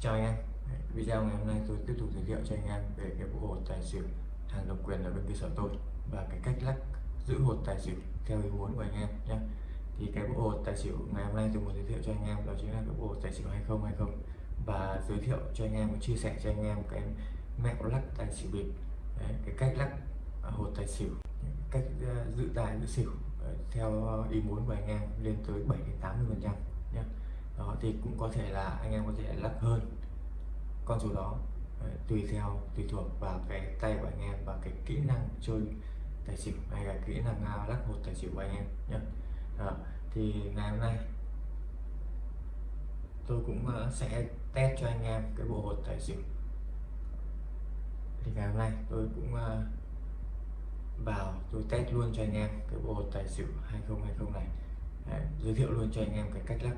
chào anh em. Video ngày hôm nay tôi tiếp tục giới thiệu cho anh em về cái bộ hột tài xỉu hàng độc quyền ở bên cơ sở tôi và cái cách lắc giữ hột tài xỉu theo ý muốn của anh em nhé. Thì cái bộ hột tài xỉu ngày hôm nay tôi muốn giới thiệu cho anh em đó chính là cái bộ hột tài xỉu 2020 và giới thiệu cho anh em và chia sẻ cho anh em cái mẹo lắc tài xỉu bịp. Đấy, cái cách lắc à, hột tài xỉu cách à, giữ tài giữ xỉu ờ, theo ý muốn của anh em lên tới 7 đến 80 phần trăm nhé đó thì cũng có thể là anh em có thể lắc hơn con số đó. Đấy, tùy theo tùy thuộc vào cái tay của anh em và cái kỹ năng chơi tài xỉu hay là kỹ năng à, lắc hột tài xỉu của anh em nhé đó. thì ngày hôm nay tôi cũng ờ, sẽ test cho anh em cái bộ hột tài xỉu. Thì ngày hôm nay tôi cũng ờ, vào tôi test luôn cho anh em cái bộ hột tài xỉu 2020 này. Đấy, giới thiệu luôn cho anh em cái cách lắc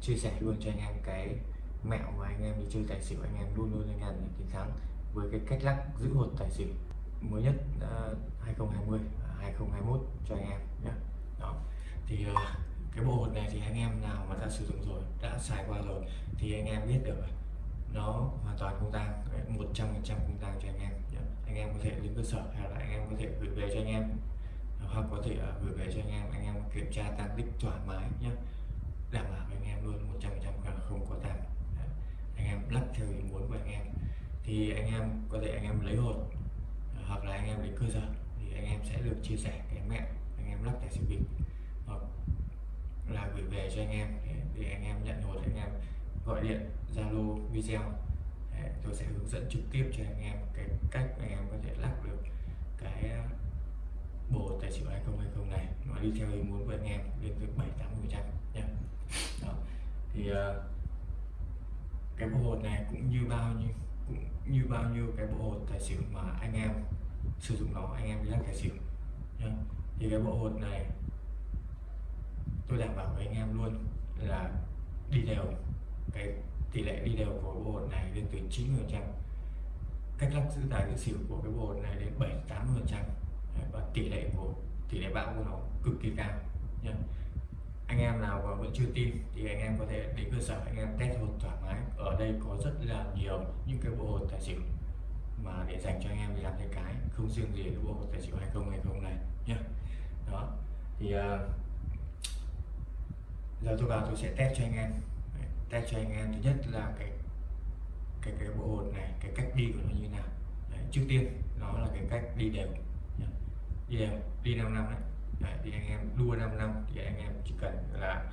chia sẻ luôn cho anh em cái mẹo mà anh em đi chơi tài xỉu anh em luôn luôn anh em chiến thắng với cái cách lắc giữ hột tài xỉu mới nhất uh, 2020 2021 cho anh em nhé đó. Thì uh, cái bộ hột này thì anh em nào mà đã sử dụng rồi đã xài qua rồi thì anh em biết được nó hoàn toàn không tăng 100 phần trăm không tăng cho anh em nhé. anh em có thể đến cơ sở hay là anh em có thể gửi về cho anh em hoặc có thể uh, gửi về cho anh em anh em kiểm tra tăng tích thoải mái nhé đảm bảo anh em luôn 100 phần trăm không có tang anh em lắc theo ý muốn của anh em thì anh em có thể anh em lấy hột hoặc là anh em đến cơ sở thì anh em sẽ được chia sẻ cái mẹ anh em lắc tài xỉu bịp hoặc là gửi về cho anh em để, anh em nhận hột anh em gọi điện zalo video tôi sẽ hướng dẫn trực tiếp cho anh em cái cách anh em có thể lắc được cái bộ tài xỉu 2020 này nó đi theo ý muốn của anh em lên tới 7 80 phần trăm nhé thì uh, cái bộ hột này cũng như bao nhiêu cũng như bao nhiêu cái bộ hột tài xỉu mà anh em sử dụng nó anh em đi lắc tài xỉu nhá. thì cái bộ hột này tôi đảm bảo với anh em luôn là đi đều cái tỷ lệ đi đều của bộ hột này lên tới 90 phần trăm. Cách lắc giữ tài giữ xỉu của cái bộ hột này đến 7 8 phần trăm. Và tỷ lệ của tỷ lệ bão của nó cực kỳ cao nhá anh em nào mà vẫn chưa tin thì anh em có thể đến cơ sở anh em test hột thoải mái. Ở đây có rất là nhiều những cái bộ hột tài xỉu mà để dành cho anh em đi làm tay cái không riêng gì cái bộ hột tài xỉu 2020 này nhé đó thì uh, giờ tôi vào tôi sẽ test cho anh em. Test cho anh em thứ nhất là cái cái cái bộ hột này cái cách đi của nó như nào. Đấy, trước tiên nó là cái cách đi đều đi đều đi 5 năm đấy. Đấy, thì anh em đua 5 năm thì anh em chỉ cần là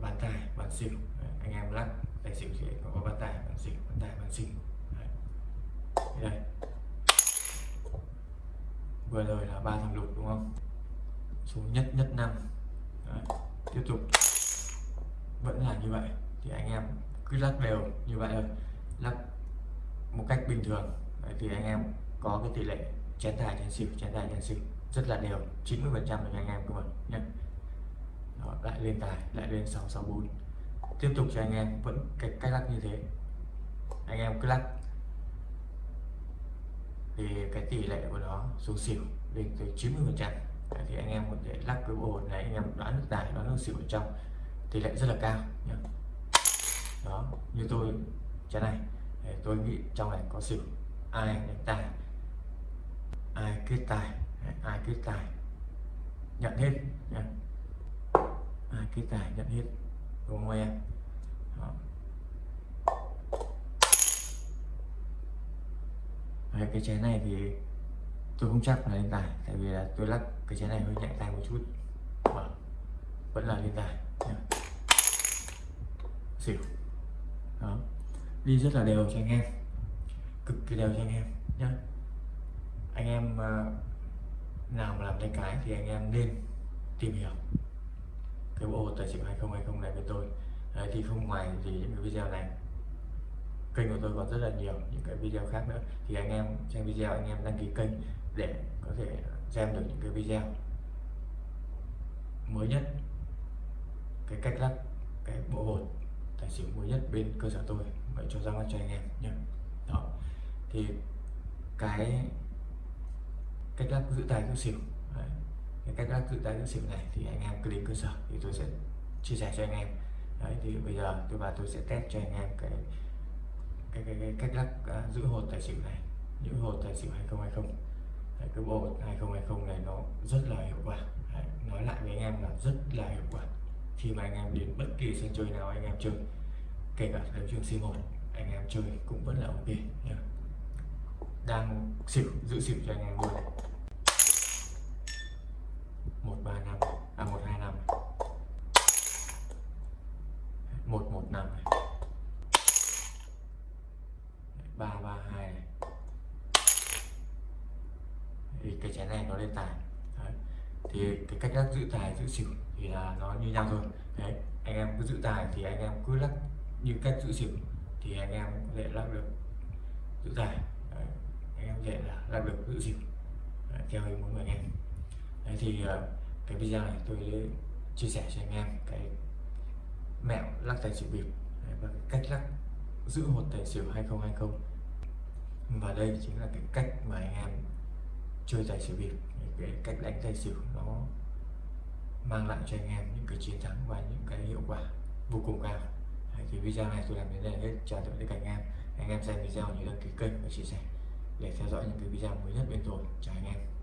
bàn tài bàn xỉu. Đấy, anh em lắc tài xỉu thì có bàn tài bàn xỉu bàn tài bàn xỉu. Đấy. đây. Vừa rồi là ba thằng lục đúng không? Số nhất nhất năm. Tiếp tục. Vẫn là như vậy. Thì anh em cứ lắc đều như vậy thôi. Lắc một cách bình thường. Đấy, thì anh em có cái tỷ lệ chén tài chén xỉu chén tài chén xỉu rất là đều 90 phần trăm cho anh em các bạn nhé Đó, lại lên tài lại lên 664 tiếp tục cho anh em vẫn cái cách lắc như thế. Anh em cứ lắc. Thì cái tỷ lệ của nó xuống xỉu lên tới 90 phần trăm. Thì anh em có thể lắc cái bộ này anh em đoán được tài đoán được xỉu ở trong. Tỷ lệ rất là cao nhé. đó như tôi chén này. Tôi nghĩ trong này có xỉu ai đánh tài? Ai kết tài ai kết tài? Nhận hết nha. Ai kết tài nhận hết. Đúng không em? Đó. Đấy, cái chén này thì tôi không chắc là lên tài tại vì là tôi lắc cái chén này hơi nhẹ tay một chút. Đó. vẫn là lên tài nha. xỉu. Đó. Đi rất là đều cho anh em. Cực kỳ đều cho anh em nhé anh em ờ, nào mà làm tay cái thì anh em nên tìm hiểu. Cái bộ tài xỉu 2020 này với tôi. Đấy, thì không ngoài gì những cái video này. Kênh của tôi còn rất là nhiều những cái video khác nữa. Thì anh em xem video anh em đăng ký kênh để có thể xem được những cái video mới nhất. Cái cách lắc cái bộ hột tài xỉu mới nhất bên cơ sở tôi. Vậy cho ra mắt cho anh em nhé. Đó. Thì cái cách lắc giữ tài giữ xỉu Đấy. cái cách lắc giữ tài giữ xỉu này thì anh em cứ đến cơ sở thì tôi sẽ chia sẻ cho anh em. Đấy thì bây giờ tôi và tôi sẽ test cho anh em cái cái, cái, cái cách lắc uh, à, giữ hột tài xỉu này giữ hột tài xỉu 2020 đấy, cái bộ 2020 này nó rất là hiệu quả. Đấy, nói lại với anh em là rất là hiệu quả. Khi mà anh em đến bất kỳ sân chơi nào anh em chơi kể cả đấu trường C1 anh em chơi cũng vẫn là ok nhá đang xỉu giữ xỉu cho anh em luôn. Một, ba, năm. À một, hai, năm một một, năm ba ba, hai này. Thì cái chén này nó lên tài. Đấy. thì cái cách lắc giữ tài, giữ xỉu thì là nó như nhau thôi. Đấy. Anh em cứ giữ tài thì anh em cứ lắc như cách giữ xỉu thì anh em có thể lắc được giữ tài đấy. là lắc được giữ xỉu đấy, theo ý muốn của anh em đấy thì ờ, cái video này tôi chia sẻ cho anh em cái mẹo lắc tài xỉu bịp và cái cách lắc giữ hột tài xỉu 2020 và đây chính là cái cách mà anh em chơi tài xỉu bịp. Cái cách đánh tài xỉu nó mang lại cho anh em những cái chiến thắng và những cái hiệu quả vô cùng cao. Thì video này tôi làm đến đây hết. Chào tạm biệt các anh em. Anh em xem video nhớ đăng ký kênh và chia sẻ để theo dõi những cái video mới nhất bên tôi. Chào anh em.